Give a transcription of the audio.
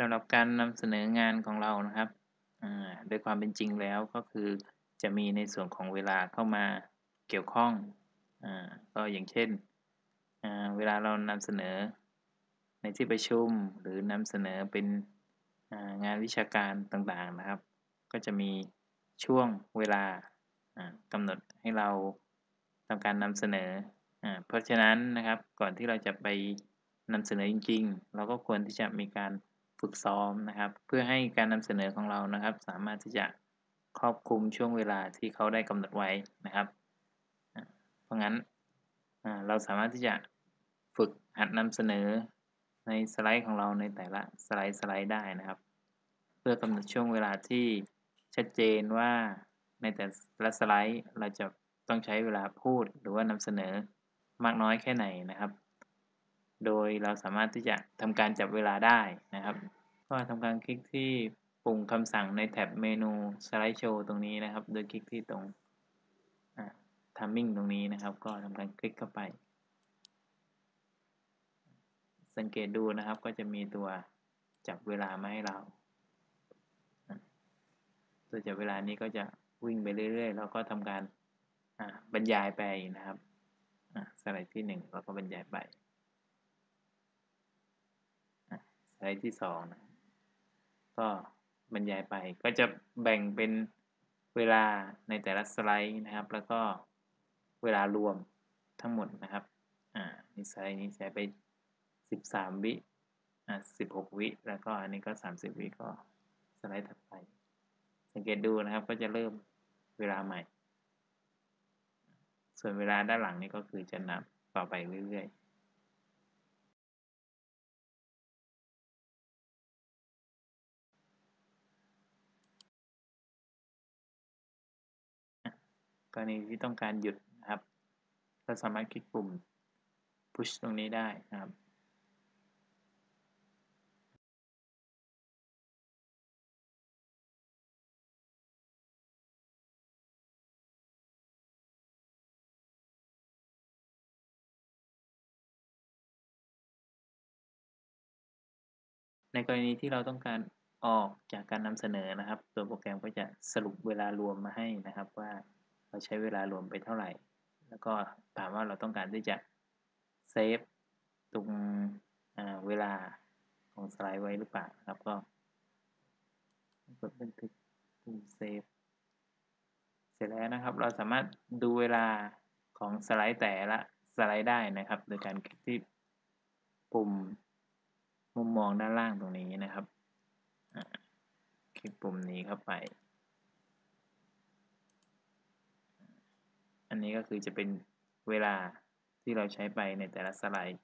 สำหรับการนำเสนองานของเรานะครับโดยความเป็นจริงแล้วก็คือจะมีในส่วนของเวลาเข้ามาเกี่ยวข้องอก็อย่างเช่น เวลาเรานำเสนอในที่ประชุมหรือนำเสนอเป็นงานวิชาการต่างๆนะครับ ก็จะมีช่วงเวลากำหนดให้เราทำการนำเสนอเพราะฉะนั้นนะครับก่อนที่เราจะไปนำเสนอจริง ๆ เราก็ควรที่จะมีการ ฝึกซ้อมนะครับ เพื่อให้การนำเสนอของเรานะครับ สามารถที่จะครอบคลุมช่วงเวลาที่เขาได้กำหนดไว้นะครับ เพราะงั้นเราสามารถที่จะฝึกหัดนำเสนอในสไลด์ของเราในแต่ละสไลด์สไลด์ได้นะครับ เพื่อกำหนดช่วงเวลาที่ชัดเจนว่าในแต่ละสไลด์เราจะต้องใช้เวลาพูดหรือว่านำเสนอมากน้อยแค่ไหนนะครับ โดยเราสามารถที่จะทำการจับเวลาได้นะครับ ก็ทำการคลิกที่ปุ่มคำสั่งในแท็บเมนูสไลด์โชว์ตรงนี้นะครับ โดยคลิกที่ตรง timing ตรงนี้นะครับ ก็ทำการคลิกเข้าไป สังเกตดูนะครับก็จะมีตัวจับเวลามาให้เรา ตัวจับเวลานี้ก็จะวิ่งไปเรื่อยๆ แล้วก็ทำการบรรยายไปนะครับสไลด์ที่1เราก็บรรยายไปสไลด์ที่2นะ ก็บรรยายไป ก็จะแบ่งเป็นเวลาในแต่ละสไลด์นะครับ แล้วก็เวลารวมทั้งหมดนะครับ อ่านี่สไลด์นี้ใช้ไป 13 วิอ่า16 วิ แล้วก็อันนี้ก็ 30 วิก็สไลด์ถัดไป สังเกตดูนะครับ ก็จะเริ่มเวลาใหม่ ส่วนเวลาด้านหลังนี้ก็คือจะนับต่อไปเรื่อยๆ รณีที่ต้องการหยุดนะครับเราสามารถคลิกปุ่ม push ตรงนี้ได้นะครับในกรณีที่เราต้องการออกจากการนำเสนอนะครับ ตัวโปรแกรมก็จะสรุปเวลารวมมาให้นะครับว่า เราใช้เวลารวมไปเท่าไหร่ แล้วก็ถามว่าเราต้องการที่จะเซฟตรงเวลาของสไลด์ไว้หรือเปล่าครับก็กดบันทึกปุ่มเซฟเสร็จแล้วนะครับ เราสามารถดูเวลาของสไลด์แต่ละสไลด์ได้นะครับ โดยการคลิกที่ปุ่มมุมมองด้านล่างตรงนี้นะครับคลิกปุ่มนี้เข้าไป อันนี้ก็คือจะเป็นเวลาที่เราใช้ไปในแต่ละสไลด์